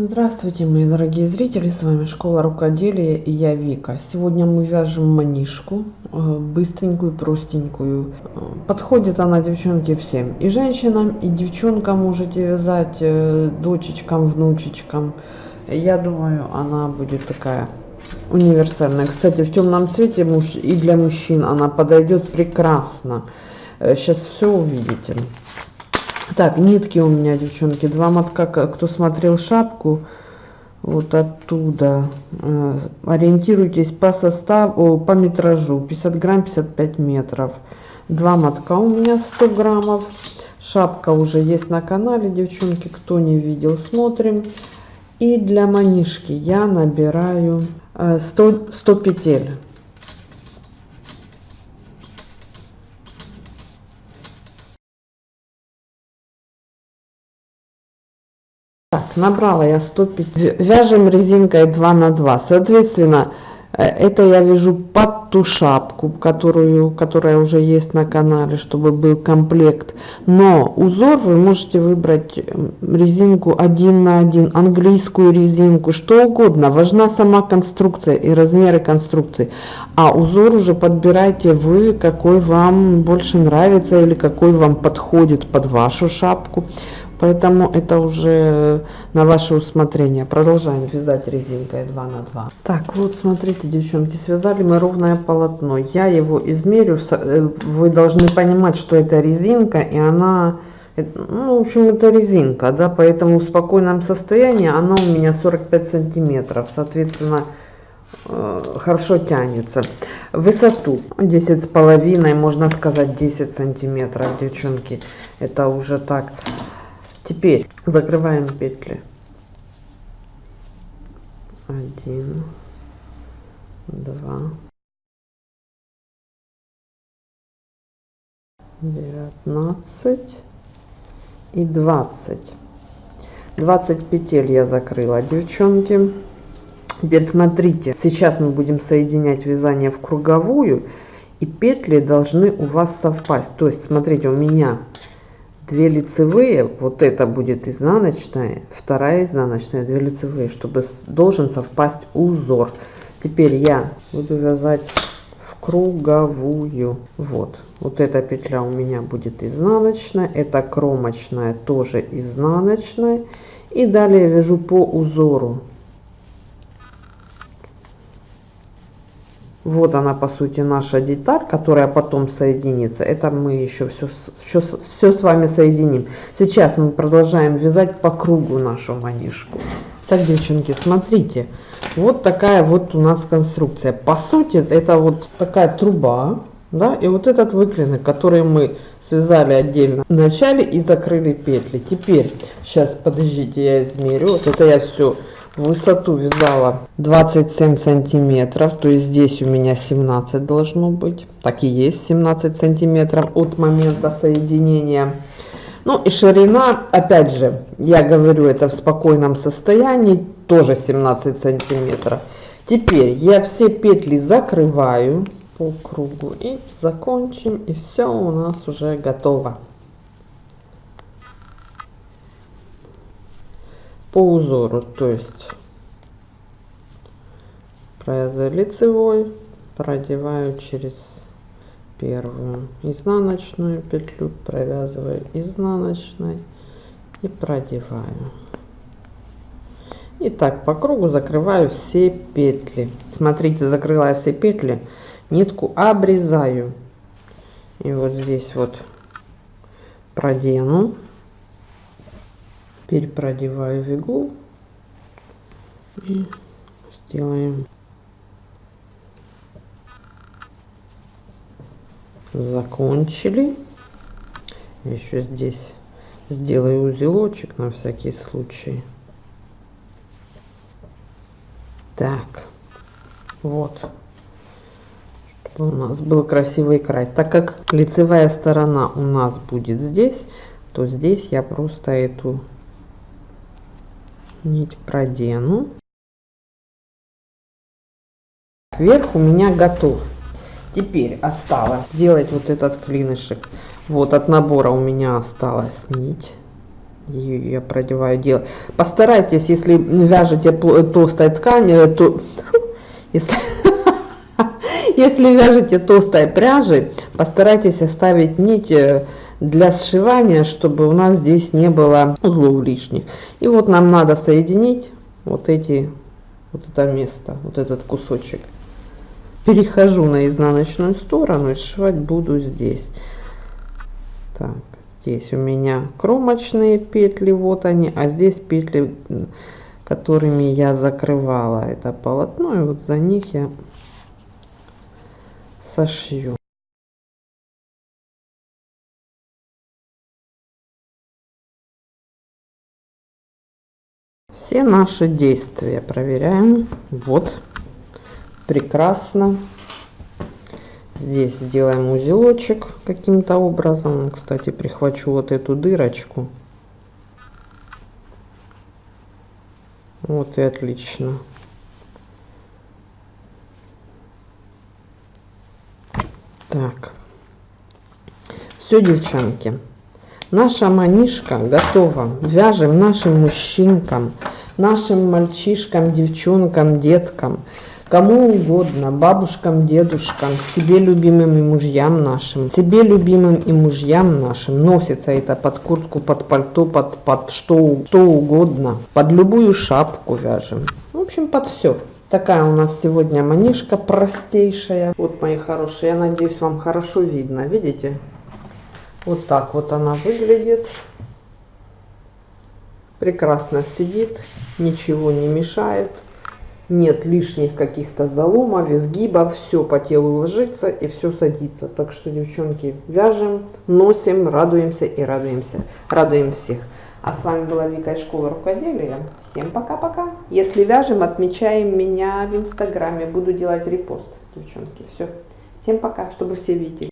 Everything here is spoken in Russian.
Здравствуйте, мои дорогие зрители, с вами Школа Рукоделия и я Вика. Сегодня мы вяжем манишку, э, быстренькую, простенькую. Подходит она, девчонки, всем. И женщинам, и девчонкам можете вязать, э, дочечкам, внучечкам. Я думаю, она будет такая универсальная. Кстати, в темном цвете и для мужчин она подойдет прекрасно. Сейчас э, все увидите. Так, нитки у меня, девчонки, два мотка. Кто смотрел шапку, вот оттуда. Э, ориентируйтесь по составу, по метражу. 50 грамм, 55 метров. Два мотка у меня 100 граммов. Шапка уже есть на канале, девчонки. Кто не видел, смотрим. И для манишки я набираю 100, э, 100 петель. Набрала я 105 вяжем резинкой 2 на 2 соответственно э, это я вяжу под ту шапку которую которая уже есть на канале чтобы был комплект. Но узор вы можете выбрать резинку 1 на 1 английскую резинку что угодно. Важна сама конструкция и размеры конструкции. А узор уже подбирайте вы какой вам больше нравится или какой вам подходит под вашу шапку Поэтому это уже на ваше усмотрение. Продолжаем вязать резинкой 2 на 2. Так, вот смотрите, девчонки, связали мы ровное полотно. Я его измерю. Э, вы должны понимать, что это резинка, и она... Э, ну, в общем, это резинка, да, поэтому в спокойном состоянии она у меня 45 сантиметров. Соответственно, э, хорошо тянется. Высоту 10 с половиной, можно сказать 10 сантиметров, девчонки. Это уже так Теперь закрываем петли. Один, два, девятнадцать и двадцать. Двадцать петель я закрыла, девчонки. Теперь смотрите, сейчас мы будем соединять вязание в круговую, и петли должны у вас совпасть. То есть, смотрите, у меня 2 лицевые, вот это будет изнаночная, вторая изнаночная, 2 лицевые, чтобы должен совпасть узор. Теперь я буду вязать в круговую. Вот, вот эта петля у меня будет изнаночная, это кромочная тоже изнаночная. И далее вяжу по узору Вот она, по сути, наша деталь, которая потом соединится. Это мы еще все, все, все с вами соединим. Сейчас мы продолжаем вязать по кругу нашу манишку. Так, девчонки, смотрите. Вот такая вот у нас конструкция. По сути, это вот такая труба. Да, и вот этот выклинок, который мы связали отдельно в начале и закрыли петли. Теперь, сейчас, подождите, я измерю. Вот это я все высоту вязала 27 сантиметров то есть здесь у меня 17 должно быть. Так и есть 17 сантиметров от момента соединения. Ну и ширина опять же я говорю это в спокойном состоянии тоже 17 сантиметров. Теперь я все петли закрываю по кругу и закончим и все у нас уже готово по узору то есть провязываю лицевой продеваю через первую изнаночную петлю провязываю изнаночной и продеваю. И так по кругу закрываю все петли. Смотрите закрыла я все петли нитку обрезаю. И вот здесь вот продену Теперь продеваю в иглу и сделаем закончили. Еще здесь сделаю узелочек на всякий случай. Так вот чтобы у нас был красивый край так как лицевая сторона у нас будет здесь то здесь я просто эту нить продену. Верх у меня готов. Теперь осталось сделать вот этот клинышек. Вот от набора у меня осталась нить. ее я продеваю дело. Постарайтесь, если вяжете толстой ткани, то если, если вяжете толстой пряжей, постарайтесь оставить нить э, для сшивания, чтобы у нас здесь не было узлов лишних. И вот нам надо соединить вот эти, вот это место, вот этот кусочек. Перехожу на изнаночную сторону и сшивать буду здесь. Так, здесь у меня кромочные петли, вот они, а здесь петли, которыми я закрывала это полотно, и вот за них я сошью. Все наши действия проверяем. Вот, прекрасно. Здесь сделаем узелочек каким-то образом. Кстати, прихвачу вот эту дырочку. Вот и отлично. Так. Все, девчонки. Наша манишка готова. Вяжем нашим мужчинкам, нашим мальчишкам, девчонкам, деткам кому угодно, бабушкам, дедушкам, себе любимым и мужьям нашим, себе любимым и мужьям нашим. Носится это под куртку, под пальто, под, под что, что угодно. Под любую шапку вяжем. В общем, под все. Такая у нас сегодня манишка простейшая. Вот, мои хорошие, я надеюсь, вам хорошо видно. Видите? Вот так вот она выглядит. Прекрасно сидит, ничего не мешает нет лишних каких-то заломов, изгибов, все по телу ложится и все садится. Так что, девчонки, вяжем, носим, радуемся и радуемся. Радуем всех. А с вами была Вика из школы рукоделия. Всем пока-пока. Если вяжем, отмечаем меня в инстаграме. Буду делать репост, девчонки. Все. Всем пока, чтобы все видели.